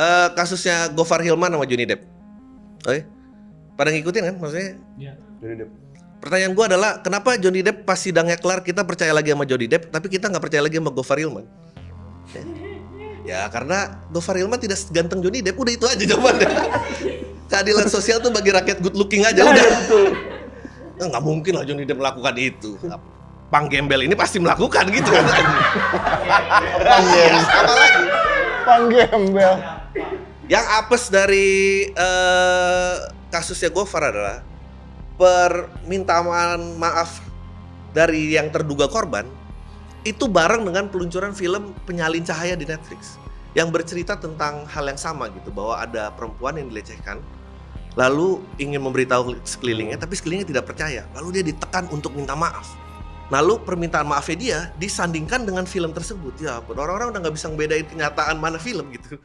eh, kasusnya Gofar Hilman sama Johnny Depp. Oke. Pada ngikutin kan maksudnya? Iya. Johnny Depp. Pertanyaan gua adalah kenapa Johnny Depp pas sidangnya kelar kita percaya lagi sama Johnny Depp tapi kita nggak percaya lagi sama Gofar Hilman? Ya. Ya karena Gofar Hilman tidak seganteng Johnny Depp udah itu aja jawabannya. Keadilan sosial tuh bagi rakyat good looking aja udah. Eh, Nggak mungkin lah Johnny Depp melakukan itu. Pang gembel ini pasti melakukan gitu kan. Panggem. Apa lagi? Panggembel. Yang apes dari eh, kasusnya Gofar adalah permintaan maaf dari yang terduga korban itu bareng dengan peluncuran film Penyalin Cahaya di Netflix yang bercerita tentang hal yang sama gitu bahwa ada perempuan yang dilecehkan lalu ingin memberitahu sekelilingnya tapi sekelilingnya tidak percaya lalu dia ditekan untuk minta maaf lalu permintaan maafnya dia disandingkan dengan film tersebut. Ya orang-orang udah nggak bisa ngebedain kenyataan mana film gitu